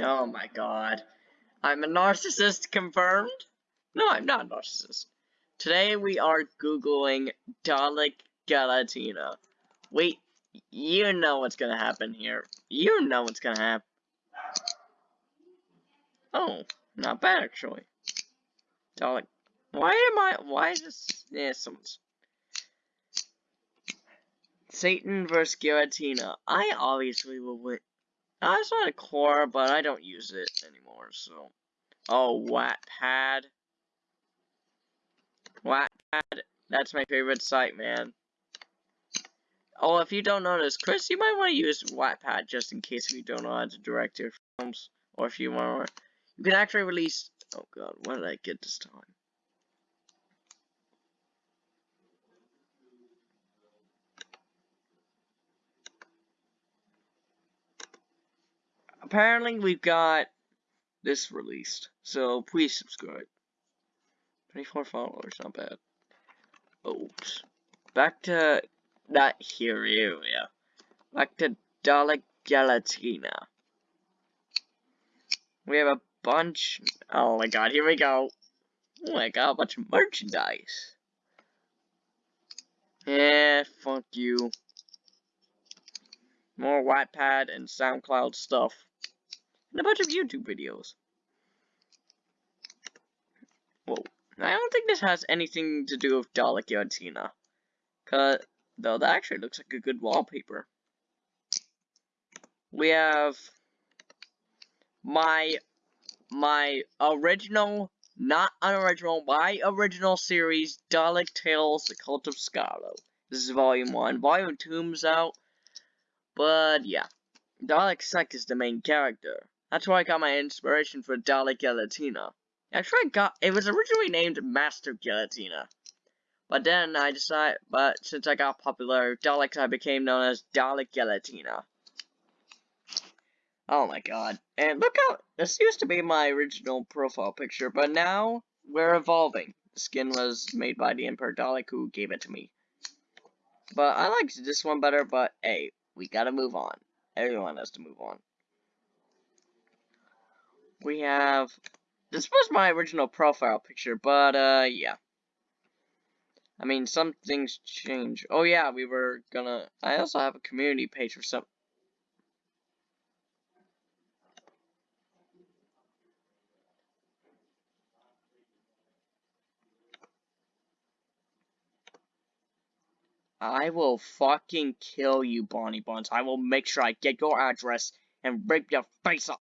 Oh my god. I'm a narcissist confirmed? No, I'm not a narcissist. Today we are googling Dalek Galatina. Wait, you know what's gonna happen here. You know what's gonna happen. Oh, not bad actually. Dalek. Why am I? Why is this? Yeah, someone's. Satan versus Giratina. I obviously will win. I was on Quora, but I don't use it anymore, so. Oh, Wattpad. Wattpad. That's my favorite site, man. Oh, if you don't notice, Chris, you might want to use Wattpad just in case you don't know how to direct your films. Or if you want to. You can actually release. Oh god, what did I get this time? Apparently we've got this released. So please subscribe. 24 followers, not bad. Oops. Back to that here area. Back to Dalek Galatina. We have a bunch. Oh my god, here we go. Oh my god, a bunch of merchandise. Yeah, fuck you. More Wattpad and SoundCloud stuff and a bunch of YouTube videos. Whoa. I don't think this has anything to do with Dalek Galatina. Cause, though that actually looks like a good wallpaper. We have my my original, not unoriginal, my original series, Dalek Tales, The Cult of Skaro. This is volume 1. Volume 2 is out. But yeah. Dalek Sec is the main character. That's where I got my inspiration for Dalek Galatina. Actually, I got it was originally named Master Galatina, but then I decided, but since I got popular Daleks, I became known as Dalek Galatina. Oh my god! And look how this used to be my original profile picture, but now we're evolving. The skin was made by the Emperor Dalek, who gave it to me. But I liked this one better. But hey, we gotta move on. Everyone has to move on we have, this was my original profile picture, but, uh, yeah. I mean, some things change. Oh, yeah, we were gonna, I also have a community page for some, I will fucking kill you, Bonnie Buns. I will make sure I get your address and rip your face off.